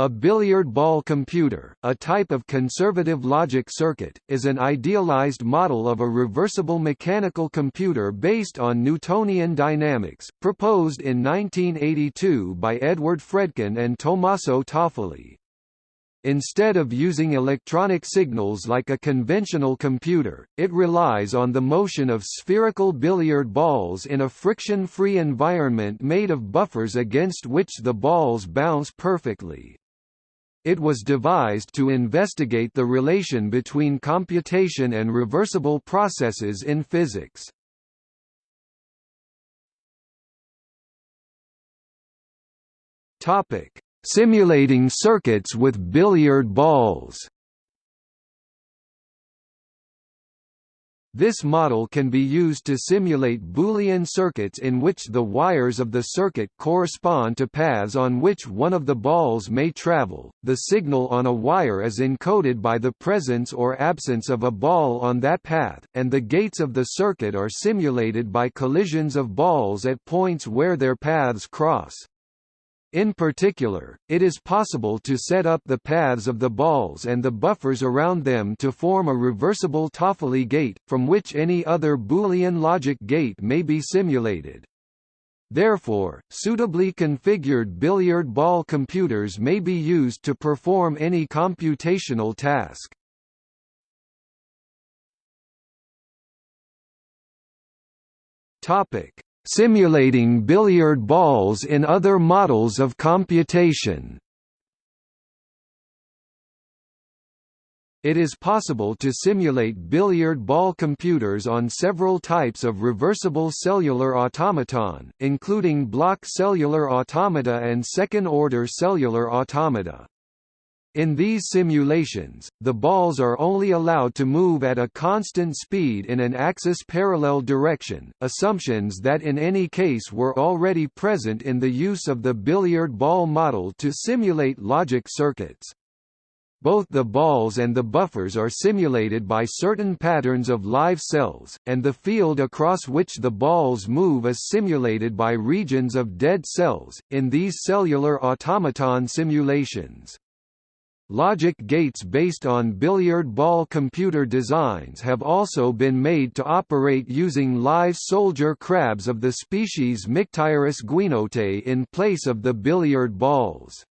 A billiard ball computer, a type of conservative logic circuit, is an idealized model of a reversible mechanical computer based on Newtonian dynamics, proposed in 1982 by Edward Fredkin and Tommaso Toffoli. Instead of using electronic signals like a conventional computer, it relies on the motion of spherical billiard balls in a friction-free environment made of buffers against which the balls bounce perfectly. It was devised to investigate the relation between computation and reversible processes in physics. Topic: Simulating circuits with billiard balls. This model can be used to simulate Boolean circuits in which the wires of the circuit correspond to paths on which one of the balls may travel. The signal on a wire is encoded by the presence or absence of a ball on that path, and the gates of the circuit are simulated by collisions of balls at points where their paths cross. In particular, it is possible to set up the paths of the balls and the buffers around them to form a reversible Toffoli gate, from which any other Boolean logic gate may be simulated. Therefore, suitably configured billiard ball computers may be used to perform any computational task. Topic: Simulating billiard balls in other models of computation It is possible to simulate billiard ball computers on several types of reversible cellular automaton, including block cellular automata and second-order cellular automata. In these simulations, the balls are only allowed to move at a constant speed in an axis-parallel direction, assumptions that in any case were already present in the use of the billiard ball model to simulate logic circuits. Both the balls and the buffers are simulated by certain patterns of live cells, and the field across which the balls move is simulated by regions of dead cells, in these cellular automaton simulations. Logic gates based on billiard ball computer designs have also been made to operate using live soldier crabs of the species Mictyris guinotae in place of the billiard balls.